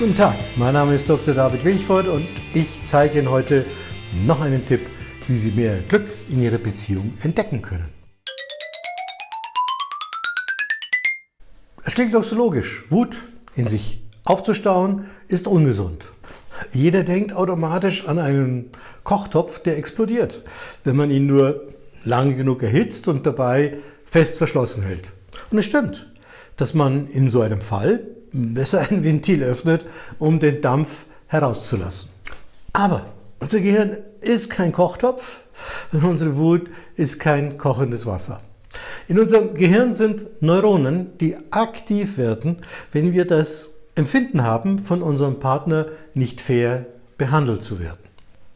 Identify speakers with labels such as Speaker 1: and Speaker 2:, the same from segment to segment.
Speaker 1: Guten Tag, mein Name ist Dr. David Wilchford und ich zeige Ihnen heute noch einen Tipp, wie Sie mehr Glück in Ihrer Beziehung entdecken können. Es klingt doch so logisch. Wut in sich aufzustauen ist ungesund. Jeder denkt automatisch an einen Kochtopf, der explodiert, wenn man ihn nur lange genug erhitzt und dabei fest verschlossen hält. Und es stimmt, dass man in so einem Fall besser ein Ventil öffnet, um den Dampf herauszulassen. Aber unser Gehirn ist kein Kochtopf und unsere Wut ist kein kochendes Wasser. In unserem Gehirn sind Neuronen, die aktiv werden, wenn wir das Empfinden haben, von unserem Partner nicht fair behandelt zu werden.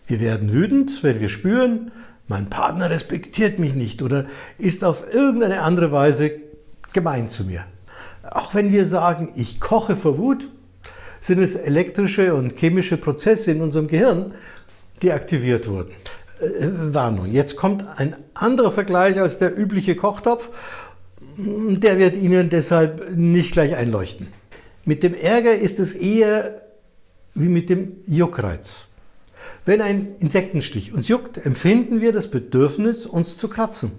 Speaker 1: Wir werden wütend, wenn wir spüren, mein Partner respektiert mich nicht oder ist auf irgendeine andere Weise gemein zu mir. Auch wenn wir sagen, ich koche vor Wut, sind es elektrische und chemische Prozesse in unserem Gehirn, die aktiviert wurden. Äh, Warnung, jetzt kommt ein anderer Vergleich als der übliche Kochtopf. Der wird Ihnen deshalb nicht gleich einleuchten. Mit dem Ärger ist es eher wie mit dem Juckreiz. Wenn ein Insektenstich uns juckt, empfinden wir das Bedürfnis, uns zu kratzen,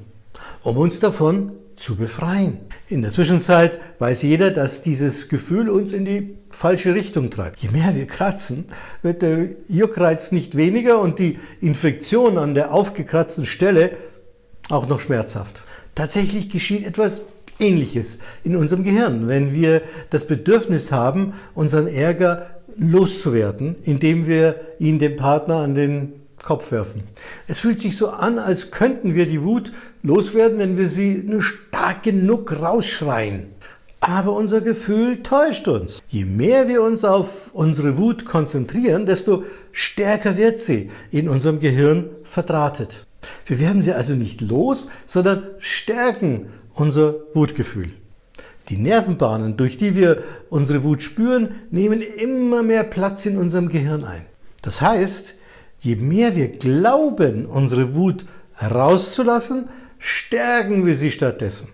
Speaker 1: um uns davon zu befreien. In der Zwischenzeit weiß jeder, dass dieses Gefühl uns in die falsche Richtung treibt. Je mehr wir kratzen, wird der Juckreiz nicht weniger und die Infektion an der aufgekratzten Stelle auch noch schmerzhaft. Tatsächlich geschieht etwas Ähnliches in unserem Gehirn, wenn wir das Bedürfnis haben, unseren Ärger loszuwerden, indem wir ihn dem Partner an den Kopf werfen. Es fühlt sich so an, als könnten wir die Wut loswerden, wenn wir sie nur stark genug rausschreien. Aber unser Gefühl täuscht uns. Je mehr wir uns auf unsere Wut konzentrieren, desto stärker wird sie in unserem Gehirn verdrahtet. Wir werden sie also nicht los, sondern stärken unser Wutgefühl. Die Nervenbahnen, durch die wir unsere Wut spüren, nehmen immer mehr Platz in unserem Gehirn ein. Das heißt, je mehr wir glauben, unsere Wut herauszulassen, stärken wir sie stattdessen.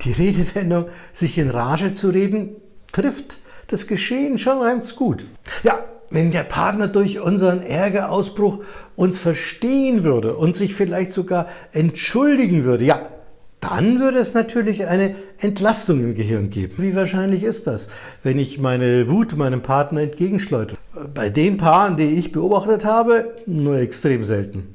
Speaker 1: Die Redewendung, sich in Rage zu reden, trifft das Geschehen schon ganz gut. Ja, wenn der Partner durch unseren Ärgerausbruch uns verstehen würde und sich vielleicht sogar entschuldigen würde, ja, dann würde es natürlich eine Entlastung im Gehirn geben. Wie wahrscheinlich ist das, wenn ich meine Wut meinem Partner entgegenschleudere? Bei den Paaren, die ich beobachtet habe, nur extrem selten.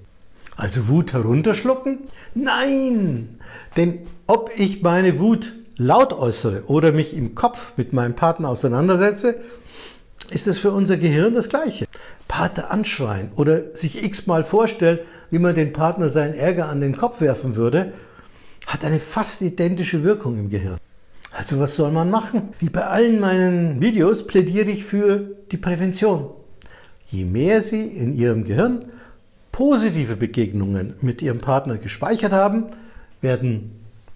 Speaker 1: Also Wut herunterschlucken? Nein! Denn ob ich meine Wut laut äußere oder mich im Kopf mit meinem Partner auseinandersetze, ist es für unser Gehirn das Gleiche. Partner anschreien oder sich x-mal vorstellen, wie man den Partner seinen Ärger an den Kopf werfen würde, hat eine fast identische Wirkung im Gehirn. Also was soll man machen? Wie bei allen meinen Videos plädiere ich für die Prävention. Je mehr Sie in Ihrem Gehirn positive Begegnungen mit Ihrem Partner gespeichert haben, werden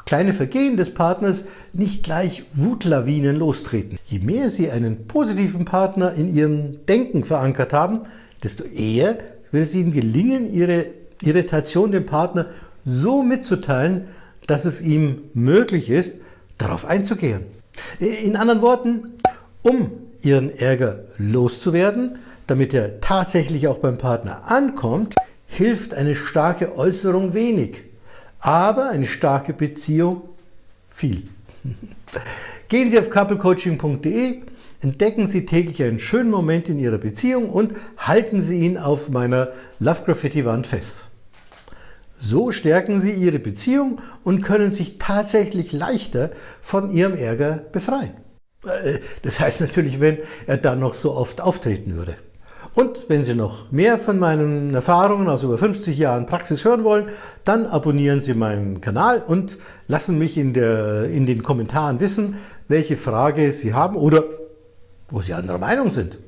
Speaker 1: kleine Vergehen des Partners nicht gleich Wutlawinen lostreten. Je mehr Sie einen positiven Partner in Ihrem Denken verankert haben, desto eher wird es Ihnen gelingen, Ihre Irritation dem Partner so mitzuteilen, dass es ihm möglich ist, darauf einzugehen. In anderen Worten, um Ihren Ärger loszuwerden, damit er tatsächlich auch beim Partner ankommt, hilft eine starke Äußerung wenig, aber eine starke Beziehung viel. Gehen Sie auf couplecoaching.de, entdecken Sie täglich einen schönen Moment in Ihrer Beziehung und halten Sie ihn auf meiner Love Graffiti Wand fest. So stärken Sie Ihre Beziehung und können sich tatsächlich leichter von Ihrem Ärger befreien. Äh, das heißt natürlich, wenn er dann noch so oft auftreten würde. Und wenn Sie noch mehr von meinen Erfahrungen aus über 50 Jahren Praxis hören wollen, dann abonnieren Sie meinen Kanal und lassen mich in, der, in den Kommentaren wissen, welche Frage Sie haben oder wo Sie anderer Meinung sind.